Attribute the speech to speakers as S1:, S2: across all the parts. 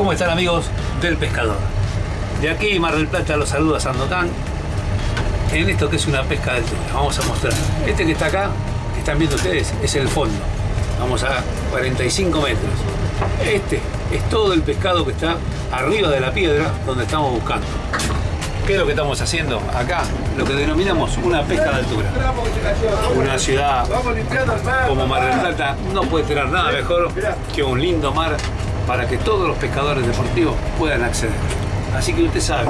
S1: ¿Cómo están amigos del pescador? De aquí Mar del Plata los saluda Sandokan en esto que es una pesca de tuna. Vamos a mostrar. Este que está acá, que están viendo ustedes, es el fondo. Vamos a 45 metros. Este es todo el pescado que está arriba de la piedra donde estamos buscando. ¿Qué es lo que estamos haciendo acá? Lo que denominamos una pesca de altura. Una ciudad como Mar del Plata no puede tener nada mejor que un lindo mar para que todos los pescadores deportivos puedan acceder. Así que usted sabe,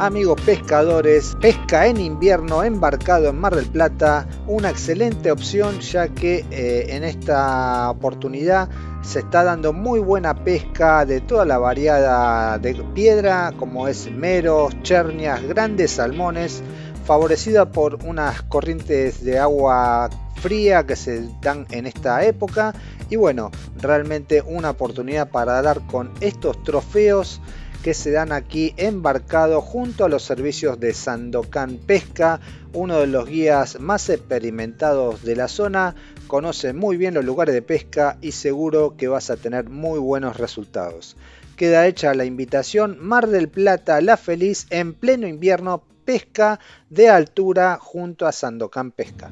S2: Amigos pescadores, pesca en invierno embarcado en Mar del Plata, una excelente opción ya que eh, en esta oportunidad se está dando muy buena pesca de toda la variada de piedra como es meros, chernias, grandes salmones, favorecida por unas corrientes de agua fría que se dan en esta época. Y bueno, realmente una oportunidad para dar con estos trofeos que se dan aquí embarcado junto a los servicios de Sandokan Pesca, uno de los guías más experimentados de la zona, conoce muy bien los lugares de pesca y seguro que vas a tener muy buenos resultados. Queda hecha la invitación Mar del Plata La Feliz en pleno invierno pesca de altura junto a Sandokan Pesca.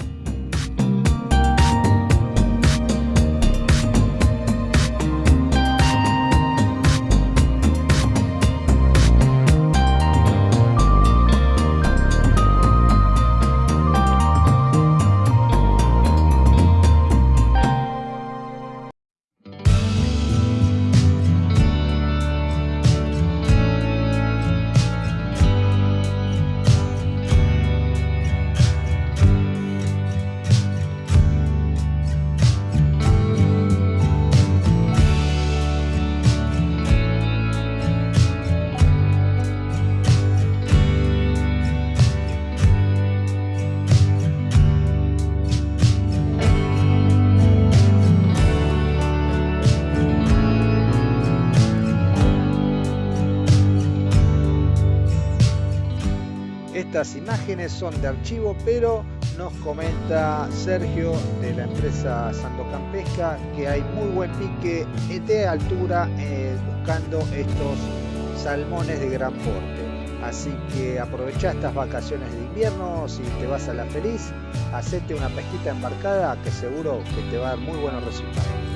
S2: Estas imágenes son de archivo, pero nos comenta Sergio de la empresa Sandocan Pesca que hay muy buen pique de altura eh, buscando estos salmones de gran porte. Así que aprovecha estas vacaciones de invierno, si te vas a la feliz, hacete una pesquita embarcada que seguro que te va a dar muy buenos resultados.